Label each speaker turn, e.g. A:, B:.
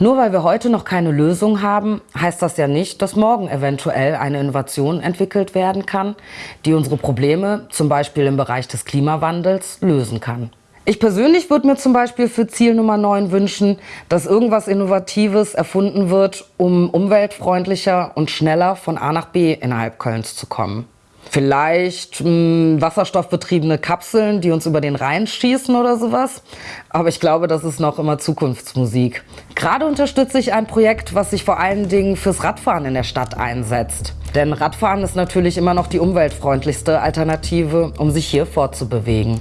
A: Nur weil wir heute noch keine Lösung haben, heißt das ja nicht, dass morgen eventuell eine Innovation entwickelt werden kann, die unsere Probleme, zum Beispiel im Bereich des Klimawandels, lösen kann. Ich persönlich würde mir zum Beispiel für Ziel Nummer 9 wünschen, dass irgendwas Innovatives erfunden wird, um umweltfreundlicher und schneller von A nach B innerhalb Kölns zu kommen. Vielleicht mh, hm, wasserstoffbetriebene Kapseln, die uns über den Rhein schießen oder sowas. Aber ich glaube, das ist noch immer Zukunftsmusik. Gerade unterstütze ich ein Projekt, was sich vor allen Dingen fürs Radfahren in der Stadt einsetzt. Denn Radfahren ist natürlich immer noch die umweltfreundlichste Alternative, um sich hier fortzubewegen.